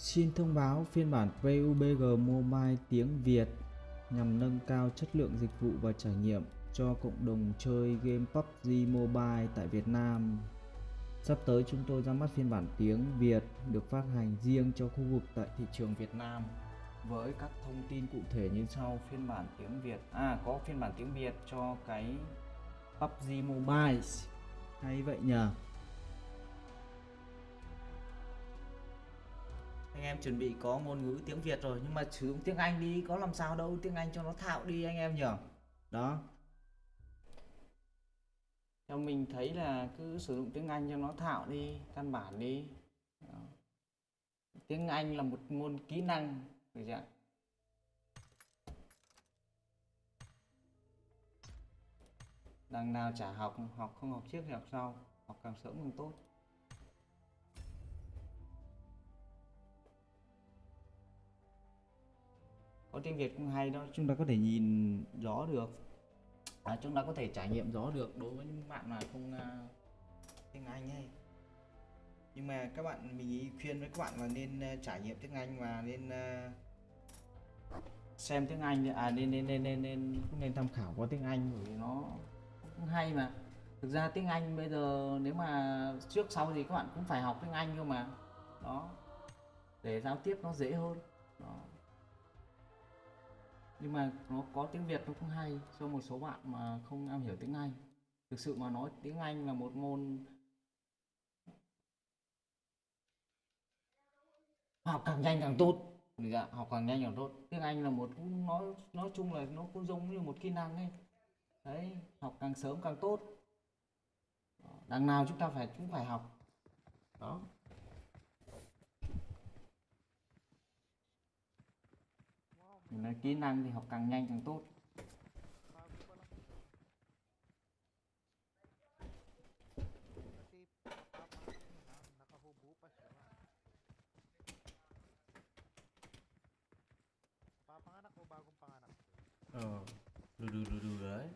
Xin thông báo phiên bản PUBG Mobile tiếng Việt nhằm nâng cao chất lượng dịch vụ và trải nghiệm cho cộng đồng chơi game PUBG Mobile tại Việt Nam. Sắp tới chúng tôi ra mắt phiên bản tiếng Việt được phát hành riêng cho khu vực tại thị trường Việt Nam. Với các thông tin cụ thể như sau, phiên bản tiếng Việt à có phiên bản tiếng Việt cho cái PUBG Mobile. Hay vậy nhờ? Anh em chuẩn bị có ngôn ngữ tiếng Việt rồi, nhưng mà sử dụng tiếng Anh đi, có làm sao đâu, tiếng Anh cho nó thạo đi anh em nhỉ? Đó. Theo mình thấy là cứ sử dụng tiếng Anh cho nó thạo đi, căn bản đi. Đó. tiếng Anh là một môn kỹ năng, được chưa đằng nào chả học học không học trước thì học sau, học càng sớm càng tốt. Có tiếng Việt cũng hay đó chúng ta có thể nhìn rõ được. À, chúng ta có thể trải nghiệm rõ được đối với những bạn mà không uh, tiếng Anh ấy. Nhưng mà các bạn mình khuyên với các bạn là nên uh, trải nghiệm tiếng Anh và nên uh, xem tiếng Anh à nên nên nên nên nên cũng nên tham khảo qua tiếng Anh bởi vì nó cũng hay mà. Thực ra tiếng Anh bây giờ nếu mà trước sau thì các bạn cũng phải học tiếng Anh cơ mà. Đó để giao tiếp nó dễ hơn. Đó nhưng mà nó có tiếng Việt nó cũng hay cho một số bạn mà không am hiểu tiếng Anh. Thực sự mà nói tiếng Anh là một môn học càng nhanh càng tốt. Dạ, học càng nhanh càng tốt. Tiếng Anh là một nói nói chung là nó cũng giống như một kỹ năng ấy. Đấy học càng sớm càng tốt. Ờ, đằng nào chúng ta phải cũng phải học. Đó. Là kỹ năng thì học càng nhanh càng tốt Papanganak o bagong panganak? ờ đù đù đù đấy